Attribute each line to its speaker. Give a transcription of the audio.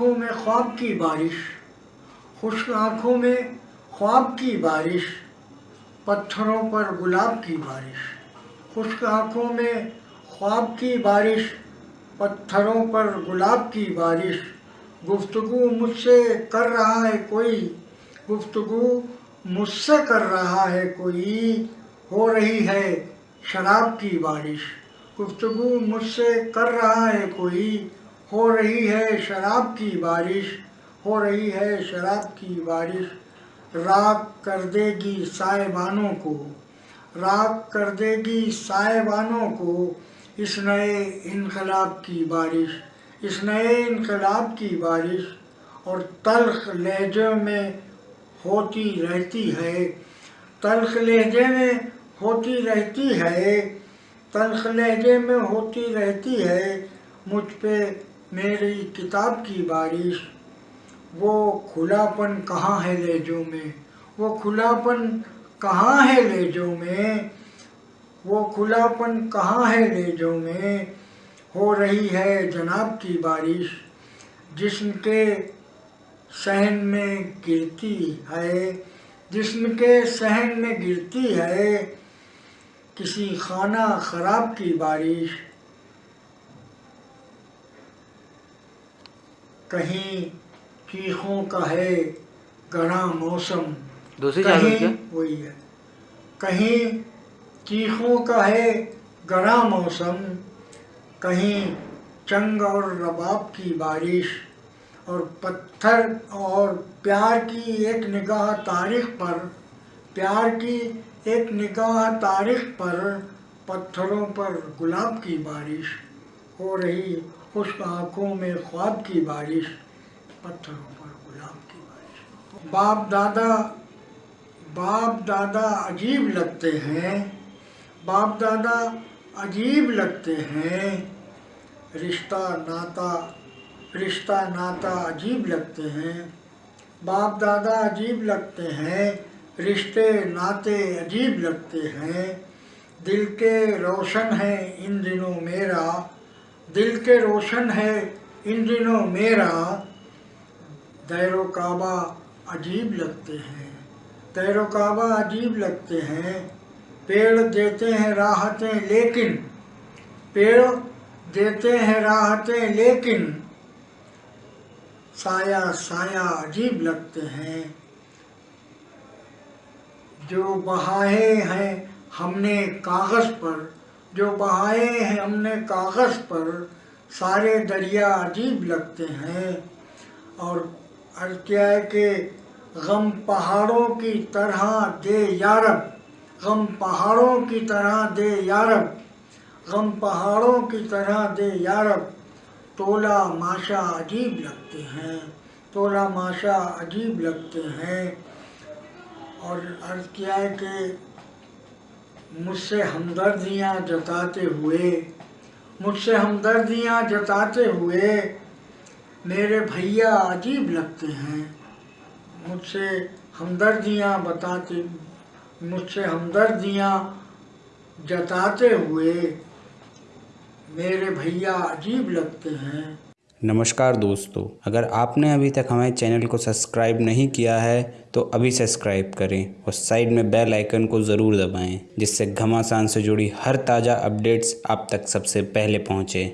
Speaker 1: آنکھوں میں خواب کی بارش، خشک آنکھوں میں خواب کی بارش، پتھروں پر گلاب کی بارش، خشک آنکھوں میں خواب کی بارش، پتھروں پر گلاب کی بارش۔ گفتگو مجھ سے کر رہا ہے کوئی، گفتگو مجھ سے کر رہا ہے کوئی۔ ہو رہی ہے شراب کی بارش۔ گفتگو مجھ سے کر رہا ہے کوئی۔ ہو رہی ہے شراب کی بارش، ہو رہی ہے شراب کی بارش۔ راک کر دے گی سائے بانوں کو راک کر دے گی سائے بانوں کو۔ اس نئے انقلاب کی بارش، اس نئے انقلاب کی بارش۔ اور تلخ لہجوں میں ہوتی رہتی ہے، تلخ لہجے میں ہوتی رہتی ہے، تلخ لہجے میں ہوتی رہتی ہے۔ مجھ پہ میری کتاب کی بارش، وہ کھلا پن کہاں ہے لہجوں میں؟ وہ کھلا پن کہاں ہے لہجوں میں؟ وہ کھلا پن کہاں ہے لہجوں میں؟ ہو رہی ہے جناب کی بارش، جسم کے صحن میں گرتی ہے۔ جسم کے صحن میں گرتی ہے، کسی خانہ خراب کی بارش۔ کہیں چیخوں کا ہے گڑا موسم
Speaker 2: دوسری
Speaker 1: کہیں وہی ہے۔ کہیں چیخوں کا ہے گڑا موسم کہیں چنگ اور رباب کی بارش اور پتھر اور پیار کی ایک نگاہ تاریخ پر پیار کی ایک نگاہ تاریخ پر پتھروں پر گلاب کی بارش ہو رہی خشک آنکھوں میں خواب کی بارش، پتھروں پر گلاب کی بارش۔ باپ دادا باپ دادا عجیب لگتے ہیں۔ باپ دادا عجیب لگتے ہیں۔ رشتہ ناتا رشتہ ناتا عجیب لگتے ہیں۔ باپ دادا عجیب لگتے ہیں، رشتے ناتے عجیب لگتے ہیں۔ دل کے روشن ہے ان دنوں میرا۔ دل کے روشن ہے ان دنوں میرا۔ دیر و کعبہ عجیب لگتے ہیں۔ دیر و کعبہ عجیب لگتے ہیں۔ پیڑ دیتے ہیں راحتیں لیکن۔ پیڑ دیتے ہیں راحتیں لیکن۔ سایہ سایہ عجیب لگتے ہیں۔ جو بہائے ہیں ہم نے کاغذ پر۔ جو بہائے ہیں، ہم نے کاغذ پر سارے دریا عجیب لگتے ہیں اور عرض کیا ہے کہ غم پہاڑوں کی طرح دے یارب غم پہاڑوں کی طرح دے یارب غم پہاڑوں کی طرح دے یارب تولا ماشا عجیب لگتے ہیں، تولا ماشا عجیب لگتے ہیں۔ اور عرض کیا ہے کہ مجھ سے ہمدردیاں جتاتے ہوئے، مجھ سے ہمدردیاں جتاتے ہوئے میرے بھیا عجیب لگتے ہیں۔ مجھ سے ہمدردیاں بتاتے، مجھ سے ہمدردیاں جتاتے ہوئے میرے بھیا عجیب لگتے ہیں۔
Speaker 3: نمشکار دوستو، اگر آپ نے ابھی تک ہمارے چینل کو سبسکرائب نہیں کیا ہے، تو ابھی سبسکرائب کریں اور سائیڈ میں بیل آئیکن کو ضرور دبائیں، جس سے گھماسان سے جڑی ہر تازہ اپڈیٹس آپ تک سب سے پہلے پہنچے۔